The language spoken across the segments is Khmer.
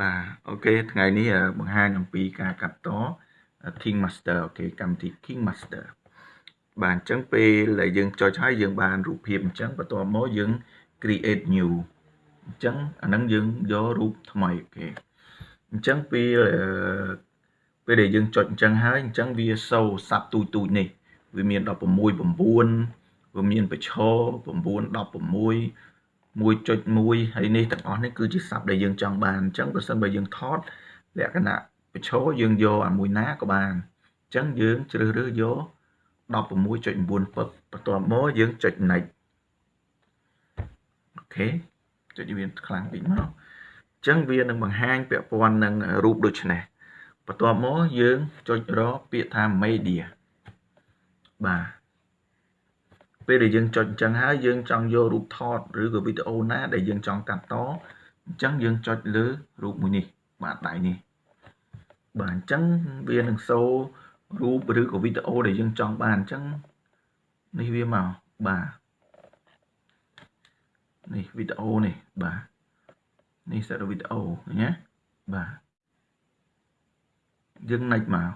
បាទ OK ថ្ងៃនេះបង្ហាញអំពីការកាត់ត King Master អូខេកម្មវិធី King Master បាទអញ្ចឹងពេលដែលយើងចុចហើយយើងបានរូបភាពអញ្ចឹងបន្ទាប់មកយើង create new អញ្ចឹងអាហ្នឹងយើងយករូបថ្មី OK អញ្ចឹងពេលពេលដែលយើងចុចអញ្ចឹងហើយអញ្ចឹងវា show size តូចតូចនេះវាមាន16 9វាមានប្រឈ9 16 1.1ហើយនេះទាំងអស់នេះគឺជាស័ព្ទដែលយើងចង់បានអញ្ចឹងបើសិនបើយើងថតលក្ខណៈប្រឈរយើងយកអាមួយណាក៏បានអញ្ចឹងយើងជ្រើសរើសយក16.9ពឹកបន្ទាប់មកយើងចុច next អូខេចុចវាខ្លាំងតិចមកអញ្ចឹងវានឹងបង្ហាញពាក់ព័ន្ធនឹងរូបដូចនេះបន្ទាប់មកយើងចុចរកពាក្យថា media បាទ ពេលដែលយើងចុចអញ្ចឹងហើយយើងចង់យករូបថតឬក៏វីដេអូណាដែលយើងចង់កាត់តអញ្ចឹងយើងចុចលើរូបមួយនេះបាទដៃនេះបាទអញ្ចឹងវានឹងសូរូបឬក៏វីដេអូដែលយើងចង់បានអញ្ចឹងនេះវាមកបាទនេះវីដេអូនេះបាទនេះសារវីដេអូណាបាទយើងណាច់មក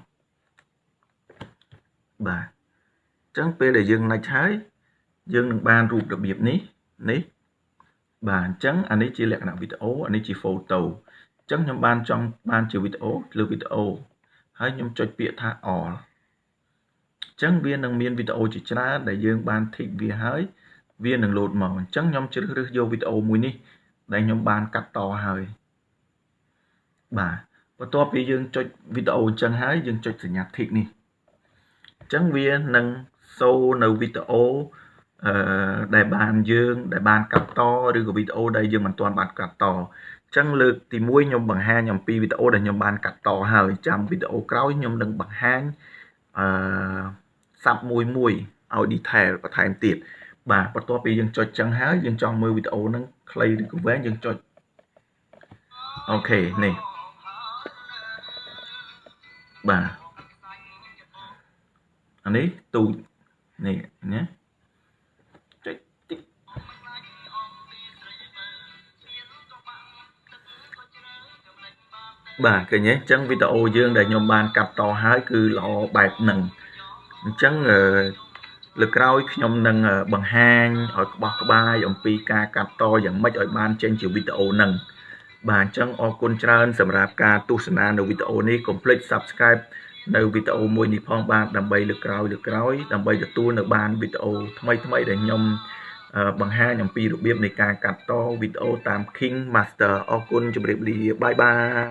បាទអញ្ចឹងពេលដែលយើងណាច់ហើយ យើងនឹងបានរូបរបៀបនេះនេះបាទអញ្ចឹងអានេះជាលក្ខណៈវីដេអូអានេះជា photo អញ្ចឹងខ្ញុំបានចង់បានជាវីដេអូលើវីដេអូហើយខ្ញុំចុចពាក្យថា all អញ្ចឹងវានឹងមានវីដេអូជាច្រើនដែលយើងបានធីកវាហើយវានឹងលោតមកអញ្ចឹងខ្ញុំជ្រើសរើសយកវីដេអូមួយនេះដែលខ្ញុំបានកាត់តហើយបាទបន្ទាប់ពីយើងចុចវីដេអូអញ្ចឹងហើយយើងចុចសញ្ញា tick នេះអញ្ចឹងវានឹងសូនៅវីដេអូ អឺដែលបានយើងដែលបានកាត់តឬក៏វីដេអូដែលយើងមិនទាន់បានកាត់តអញ្ចឹងលើកទី1ខ្ញុំបង្ហាញអំពីវីដេអូដែលខ្ញុំបានកាត់តហើយចាំវីដេអូក្រោយខ្ញុំនឹងបង្ហាញអឺសាប់មួយមួយឲ្យ detail បន្ថែមទៀតបាទបន្ទាប់ពីយើងចុចចឹងហើយយើងចង់មើលវីដេអូហ្នឹងខ្លីឬក៏វែងយើងចុចអូខេនេះបាទអានេះទូចនេះណា បាទឃើញទេអញ្ចឹងវីដេអូយើងដែលខ្ញុំបានកាត់តហើយគឺល្អបែបហ្នឹងអញ្ចឹងលើក្រោយខ្ញុំនឹងបង្ហាញឲ្យក្បោះក្បាយអំពីការកាត់តយ៉ាងម៉េចឲ្យបានចេញជាវីដេអូហ្នឹងបាទអញ្ចឹងអរគុណច្រើនសម្រាប់ការទស្សនានៅវីដេអូនេះកុំភ្លេច Subscribe នៅវីដេអូមួយនេះផងបាទដើម្បីលើកក្រោយលើកក្រោយដើម្បីទទួលនៅបានវីដេអូថ្មីថ្មីដែលខ្ញុំបង្ហាញអំពីរបៀបនៃការកាត់តវីដេអូតាម King Master អរគុណជម្រាបលាបាយបាយ